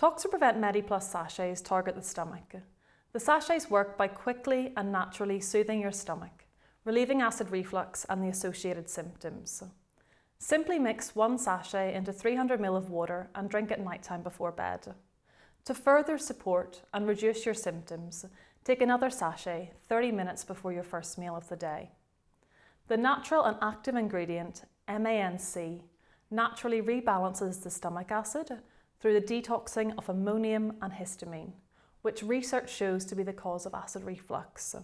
Toxaprevent MediPlus sachets target the stomach. The sachets work by quickly and naturally soothing your stomach, relieving acid reflux and the associated symptoms. Simply mix one sachet into 300 ml of water and drink at night time before bed. To further support and reduce your symptoms, take another sachet 30 minutes before your first meal of the day. The natural and active ingredient, MANC, naturally rebalances the stomach acid through the detoxing of ammonium and histamine, which research shows to be the cause of acid reflux.